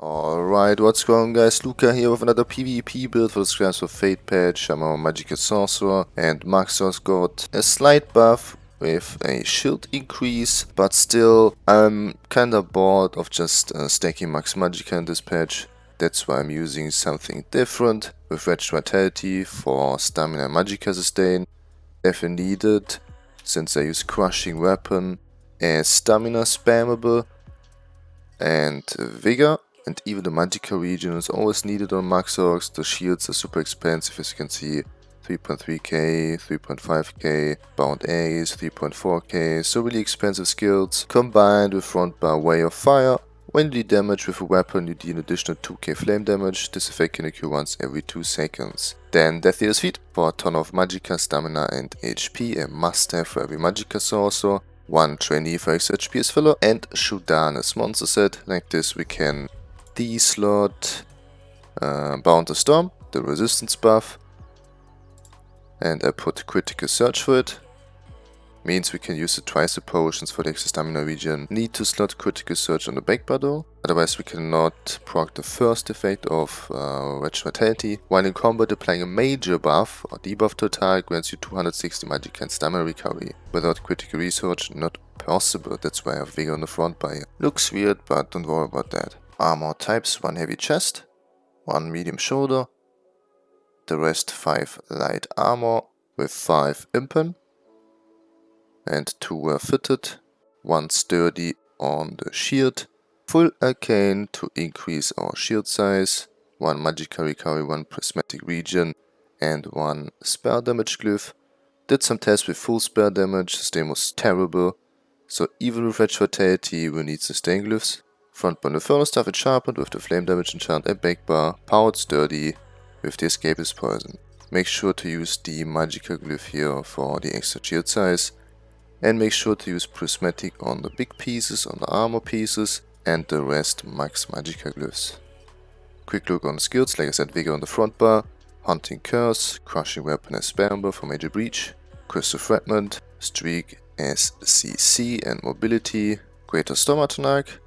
Alright, what's going on guys, Luca here with another PvP build for the Scribes of Fate patch. I'm our Magical Sorcerer and Magsorcs got a slight buff with a shield increase, but still I'm kinda bored of just uh, stacking Max Magicka in this patch. That's why I'm using something different with Wretched Vitality for Stamina Magicka sustain. If needed, since I use Crushing Weapon as Stamina spammable and Vigor and even the Magicka regen is always needed on Mag Sorcs. The shields are super expensive as you can see. 3.3k, 3.5k, bound Aegis, 3.4k, so really expensive skills. Combined with front bar Way of Fire, when you deal damage with a weapon you deal an additional 2k flame damage, this effect can occur once every 2 seconds. Then Death Dealer's Fete for a ton of Magicka, Stamina and HP, a must have for every Magicka sorcerer. One trainee for extra HP as filler and Chudan as monster set, like this we can D slot, uh, Bound the Storm, the resistance buff, and I put Critical Surge for it. Means we can use the twice the potions for the extra stamina regen. Need to slot Critical Surge on the back though, otherwise we cannot proc the first effect of uh, Wretched Vitality. While in combat applying a major buff or debuff to grants you 260 magic and stamina recovery. Without critical research, not possible, that's why I have Vigor on the front by. Looks weird, but don't worry about that armor types, one heavy chest, one medium shoulder, the rest 5 light armor with 5 impen, and 2 were fitted, 1 sturdy on the shield, full arcane to increase our shield size, 1 magicka recovery, 1 prismatic regen, and 1 spell damage glyph. Did some tests with full spell damage, sustain was terrible, so even with Wretched Vitality we need sustain glyphs. Front bar Infernal Staff is sharpened with the flame damage enchant and back bar, powered sturdy with the Escapist's poison. Make sure to use the Magicka glyph here for the extra shield size and make sure to use prismatic on the big pieces, on the armor pieces and the rest max Magicka glyphs. Quick look on the skills, like I said, Vigor on the front bar, Haunting Curse, Crushing Weapon as spammable for Major Breach, Crystal Fragment, Streak as CC and Mobility, Greater Storm Atronach,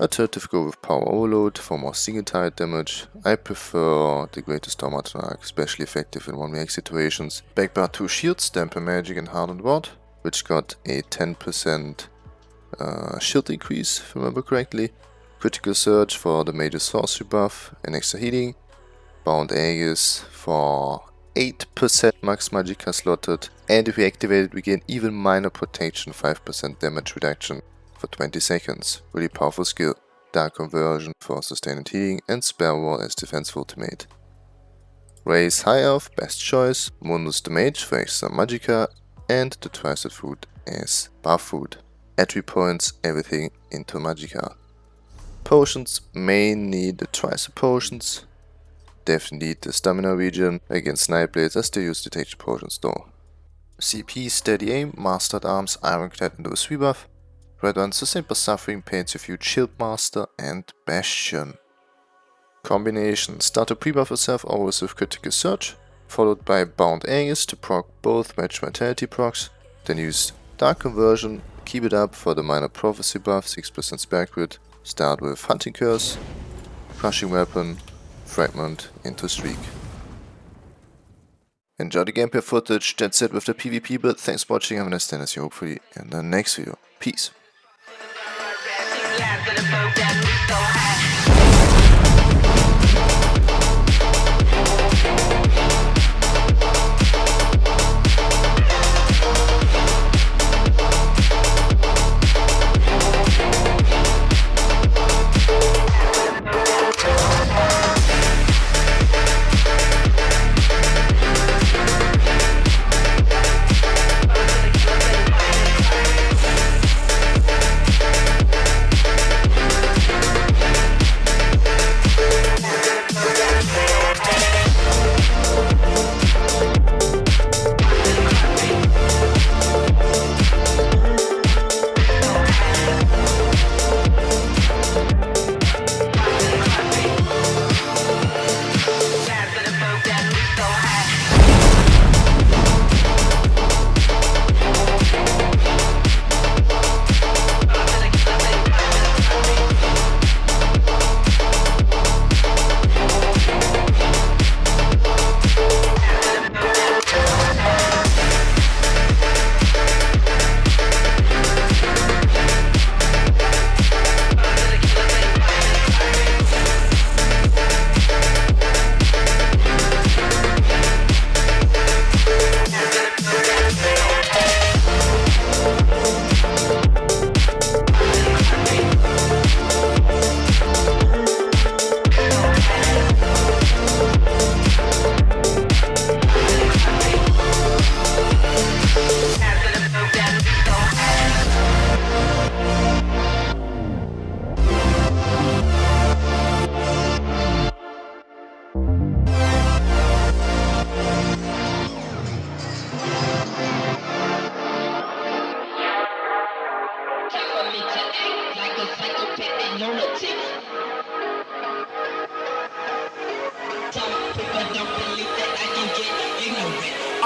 Alternative go with Power Overload for more single target damage. I prefer the Greater Storm Atronach especially effective in 1v situations. Backbar 2 shields, Dampen Magic and Hardened Ward, which got a 10% uh, shield increase, if I remember correctly. Critical Surge for the Major Sorcery buff and extra healing. Bound Aegis for 8% max magic magicka slotted and if we activate it we gain even minor protection 5% damage reduction for 20 seconds. Really powerful skill. Dark Conversion for sustained healing and Spell Wall as defense ultimate. Raise High Elf, best choice, Mundus the Mage for extra Magicka and the Twisted Food as buff food. Entry points, everything into Magicka. Potions, may need the Twisted Potions. Definitely need the Stamina regen. Against Nightblades I still use Detection Potions though. CP, Steady Aim, Mastered Arms, Ironclad and the sweep buff. Red One Simple Suffering paints a few Shieldmaster and Bastion. Combination. Start to pre-buff yourself always with Critical Surge, followed by Bound Aegis to proc both Match Vitality procs, then use Dark Conversion, keep it up for the Minor Prophecy buff, 6% spell crit, start with Haunting Curse, Crushing Weapon, Fragment into Streak. Enjoy the gameplay footage, that's it with the PvP build, thanks for watching, a nice day and see you hopefully in the next video. Peace. After the boat that we so high.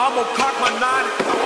I'ma cock my nine.